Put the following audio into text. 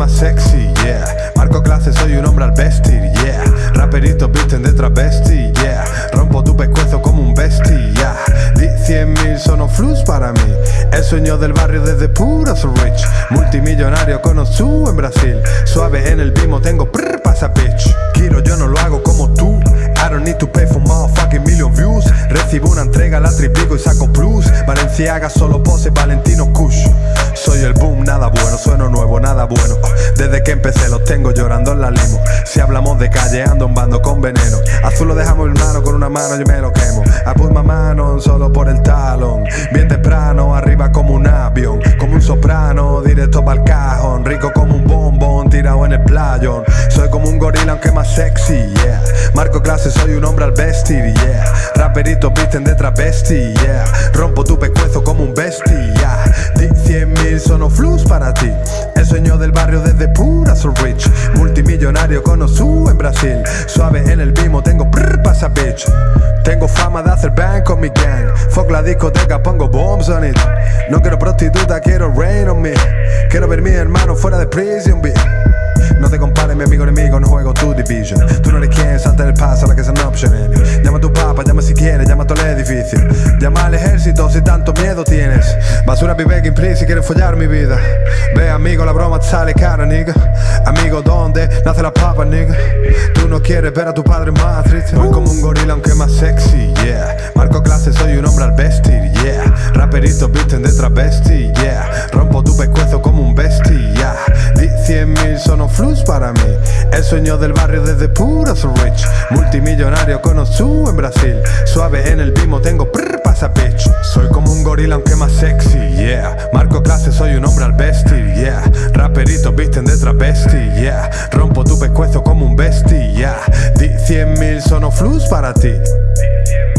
más sexy, yeah. Marco clase, soy un hombre al vestir, yeah. Raperitos visten de travesti, yeah. Rompo tu pescuezo como un bestie, yeah Di 100.000 son flus para mí. El sueño del barrio desde puro so rich. Multimillonario con Osu en Brasil. Suave en el bimo, tengo prr pasa bitch. Quiero, yo no lo hago como tú. I don't need to pay for motherfucking million views. Recibo una entrega, la triplico y saco plus. Valenciaga, solo pose, Valentino Kush. Soy el boom, nada bueno, sueno nuevo, nada desde que empecé los tengo llorando en la limo. Si hablamos de calle, ando un bando con veneno. Azul lo dejamos en mano, con una mano yo me lo quemo. Put my mano solo por el talón. Bien temprano, arriba como un avión. Como un soprano, directo para cajón. Rico como un bombón, tirado en el playón. Soy como un gorila, aunque más sexy, yeah. Marco clase, soy un hombre al vestir, yeah. Raperitos visten de travesti, yeah. Rompo tu pescuezo como un bestia, yeah. Di 100 mil son flus para ti. El sueño del barrio desde. Multimillonario con su en Brasil. Suave en el bimo, tengo prr pasa bitch. Tengo fama de hacer bang con mi gang. Fuck la discoteca, pongo bombs on it. No quiero prostituta, quiero rain on me. Quiero ver mi hermano fuera de prison, bitch. No te compares, mi amigo enemigo, no juego tu division. Tú no eres quien, salta el paso, la que es an option. Llama a tu papa, llama si quieres, llama a todo el edificio. Llama al ejército si tanto miedo tienes. Basura be begging please si quieres follar mi vida. Ve amigo, la broma te sale cara, nigga. Amigo, ¿dónde nace la papa, nigga? Tú no quieres ver a tu padre más triste. Soy como un gorila, aunque más sexy, yeah. Marco clase, soy un hombre al vestir, yeah. Raperitos visten de travesti, yeah. Rompo tu pescuezo como un bestia, yeah. Di 100 mil son flus para mí. El sueño del barrio desde pura so rich. Multimillonario con su en Brasil. Suave en el bimo, tengo prr pasa bitch. Soy como un gorila, aunque más sexy, yeah. Marco clase, soy un hombre al vestir, yeah. Travesti, yeah. Rompo tu pescuezo como un bestia, yeah. Di 100 mil son flus para ti. Di 100